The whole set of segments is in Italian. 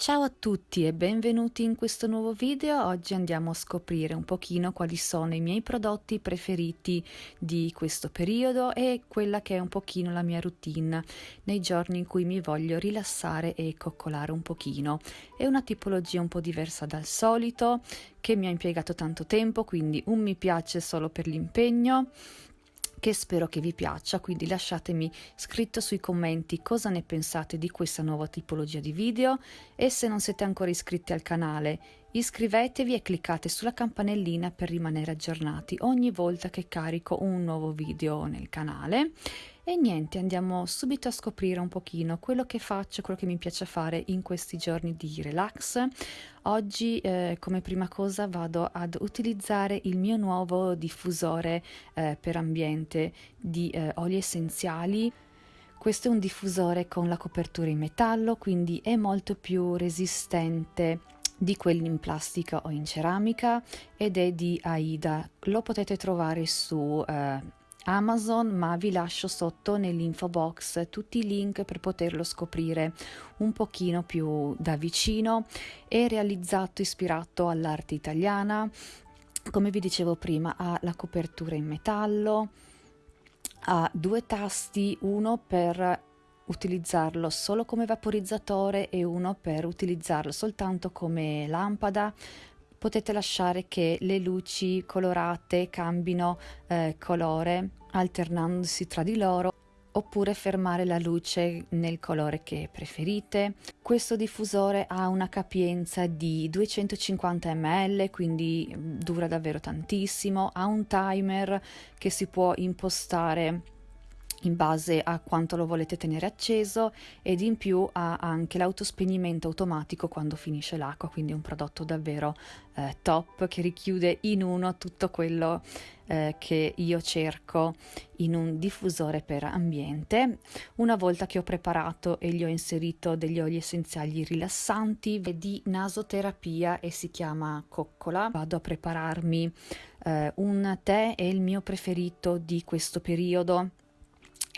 Ciao a tutti e benvenuti in questo nuovo video. Oggi andiamo a scoprire un pochino quali sono i miei prodotti preferiti di questo periodo e quella che è un pochino la mia routine nei giorni in cui mi voglio rilassare e coccolare un pochino. È una tipologia un po' diversa dal solito che mi ha impiegato tanto tempo, quindi un mi piace solo per l'impegno che spero che vi piaccia, quindi lasciatemi scritto sui commenti cosa ne pensate di questa nuova tipologia di video e se non siete ancora iscritti al canale iscrivetevi e cliccate sulla campanellina per rimanere aggiornati ogni volta che carico un nuovo video nel canale e niente, andiamo subito a scoprire un pochino quello che faccio, quello che mi piace fare in questi giorni di relax. Oggi eh, come prima cosa vado ad utilizzare il mio nuovo diffusore eh, per ambiente di eh, oli essenziali. Questo è un diffusore con la copertura in metallo, quindi è molto più resistente di quelli in plastica o in ceramica ed è di Aida. Lo potete trovare su eh, Amazon, ma vi lascio sotto nell'info box tutti i link per poterlo scoprire un pochino più da vicino. È realizzato ispirato all'arte italiana, come vi dicevo prima, ha la copertura in metallo, ha due tasti, uno per utilizzarlo solo come vaporizzatore e uno per utilizzarlo soltanto come lampada potete lasciare che le luci colorate cambino eh, colore alternandosi tra di loro oppure fermare la luce nel colore che preferite. Questo diffusore ha una capienza di 250 ml, quindi mm, dura davvero tantissimo, ha un timer che si può impostare in base a quanto lo volete tenere acceso ed in più ha anche l'autospegnimento automatico quando finisce l'acqua, quindi è un prodotto davvero eh, top che richiude in uno tutto quello eh, che io cerco in un diffusore per ambiente. Una volta che ho preparato e gli ho inserito degli oli essenziali rilassanti di nasoterapia e si chiama coccola, vado a prepararmi eh, un tè, è il mio preferito di questo periodo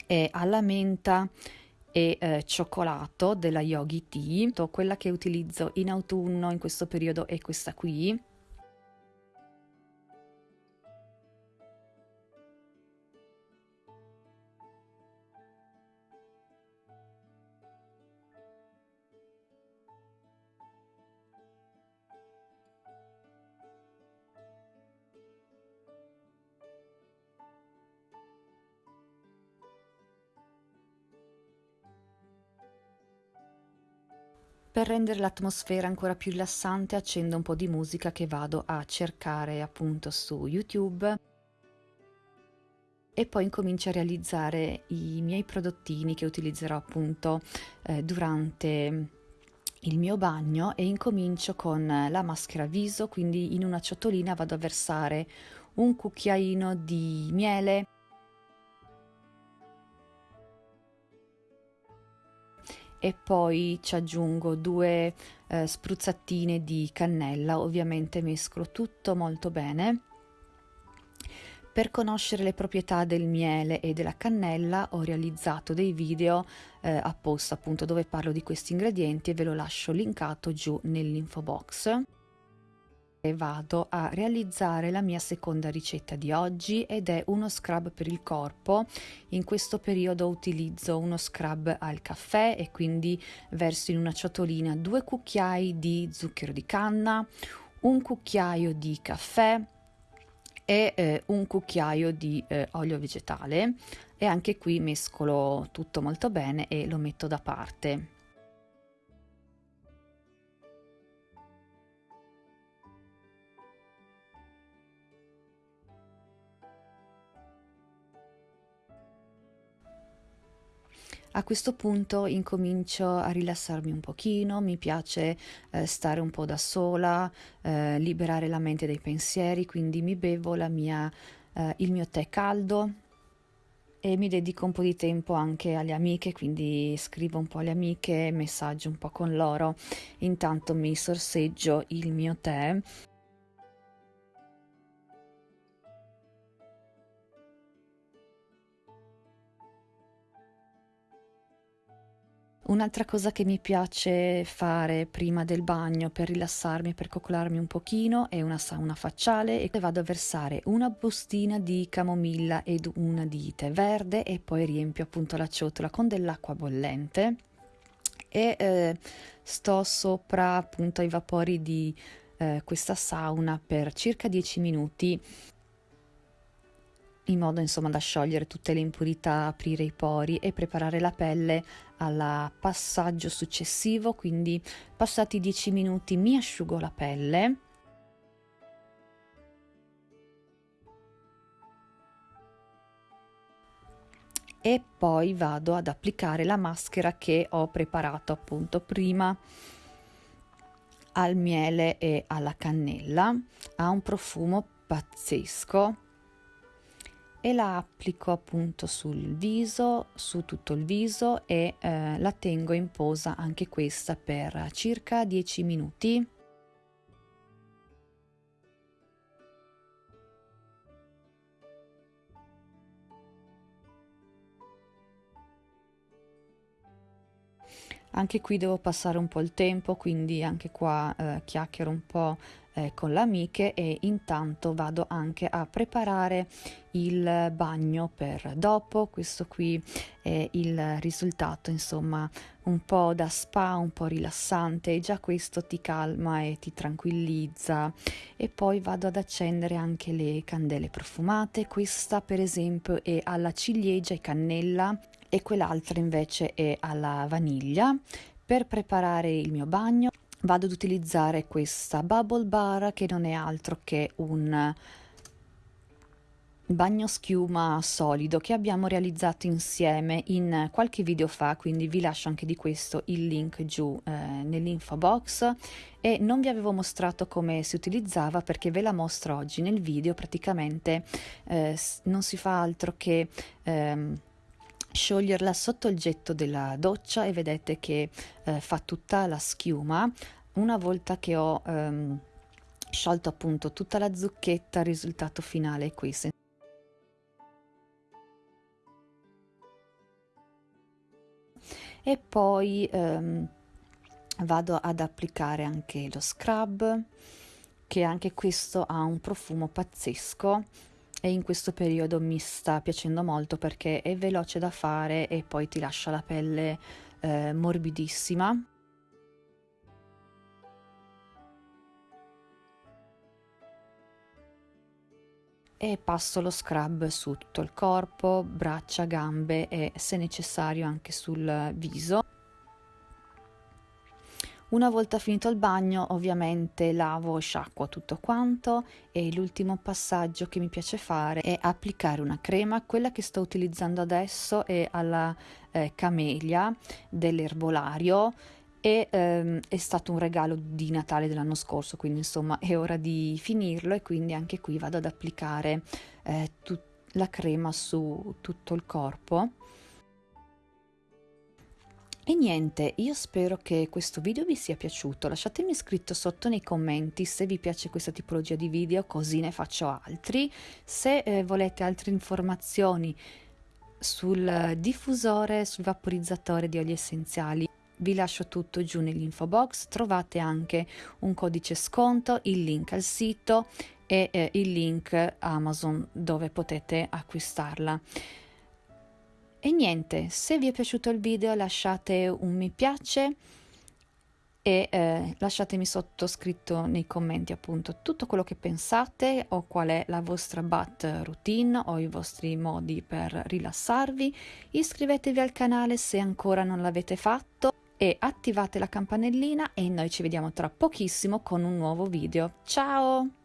è alla menta e eh, cioccolato della Yogi Tea, quella che utilizzo in autunno in questo periodo è questa qui Per rendere l'atmosfera ancora più rilassante accendo un po' di musica che vado a cercare appunto su YouTube. E poi incomincio a realizzare i miei prodottini che utilizzerò appunto eh, durante il mio bagno. E incomincio con la maschera viso, quindi in una ciotolina vado a versare un cucchiaino di miele e poi ci aggiungo due eh, spruzzatine di cannella, ovviamente mescolo tutto molto bene. Per conoscere le proprietà del miele e della cannella ho realizzato dei video eh, apposta appunto dove parlo di questi ingredienti e ve lo lascio linkato giù nell'info box vado a realizzare la mia seconda ricetta di oggi ed è uno scrub per il corpo. In questo periodo utilizzo uno scrub al caffè e quindi verso in una ciotolina due cucchiai di zucchero di canna, un cucchiaio di caffè e eh, un cucchiaio di eh, olio vegetale e anche qui mescolo tutto molto bene e lo metto da parte. A questo punto incomincio a rilassarmi un pochino, mi piace eh, stare un po' da sola, eh, liberare la mente dai pensieri, quindi mi bevo mia, eh, il mio tè caldo e mi dedico un po' di tempo anche alle amiche, quindi scrivo un po' alle amiche, messaggio un po' con loro, intanto mi sorseggio il mio tè Un'altra cosa che mi piace fare prima del bagno per rilassarmi, per coccolarmi un pochino, è una sauna facciale e vado a versare una bustina di camomilla ed una di tè verde e poi riempio appunto la ciotola con dell'acqua bollente e eh, sto sopra appunto ai vapori di eh, questa sauna per circa 10 minuti in modo insomma da sciogliere tutte le impurità, aprire i pori e preparare la pelle al passaggio successivo, quindi passati 10 minuti mi asciugo la pelle. E poi vado ad applicare la maschera che ho preparato appunto prima al miele e alla cannella. Ha un profumo pazzesco e la applico appunto sul viso, su tutto il viso e eh, la tengo in posa anche questa per circa 10 minuti. Anche qui devo passare un po' il tempo, quindi anche qua eh, chiacchiero un po' eh, con le amiche e intanto vado anche a preparare il bagno per dopo. Questo qui è il risultato, insomma, un po' da spa, un po' rilassante, e già questo ti calma e ti tranquillizza. E poi vado ad accendere anche le candele profumate. Questa, per esempio, è alla ciliegia e cannella e quell'altra invece è alla vaniglia. Per preparare il mio bagno vado ad utilizzare questa bubble bar che non è altro che un bagno schiuma solido che abbiamo realizzato insieme in qualche video fa quindi vi lascio anche di questo il link giù eh, nell'info box. E non vi avevo mostrato come si utilizzava perché ve la mostro oggi nel video praticamente eh, non si fa altro che ehm, scioglierla sotto il getto della doccia e vedete che eh, fa tutta la schiuma. Una volta che ho ehm, sciolto appunto tutta la zucchetta il risultato finale è questo. E poi ehm, vado ad applicare anche lo scrub che anche questo ha un profumo pazzesco e in questo periodo mi sta piacendo molto perché è veloce da fare e poi ti lascia la pelle eh, morbidissima. E passo lo scrub su tutto il corpo, braccia, gambe e se necessario anche sul viso. Una volta finito il bagno ovviamente lavo e sciacquo tutto quanto e l'ultimo passaggio che mi piace fare è applicare una crema, quella che sto utilizzando adesso è alla eh, camelia dell'erbolario e ehm, è stato un regalo di Natale dell'anno scorso, quindi insomma è ora di finirlo e quindi anche qui vado ad applicare eh, la crema su tutto il corpo e niente, io spero che questo video vi sia piaciuto, lasciatemi scritto sotto nei commenti se vi piace questa tipologia di video, così ne faccio altri. Se eh, volete altre informazioni sul diffusore, sul vaporizzatore di oli essenziali, vi lascio tutto giù nell'info box, trovate anche un codice sconto, il link al sito e eh, il link Amazon dove potete acquistarla. E niente, se vi è piaciuto il video lasciate un mi piace e eh, lasciatemi sotto scritto nei commenti appunto tutto quello che pensate o qual è la vostra bat routine o i vostri modi per rilassarvi. Iscrivetevi al canale se ancora non l'avete fatto e attivate la campanellina e noi ci vediamo tra pochissimo con un nuovo video. Ciao!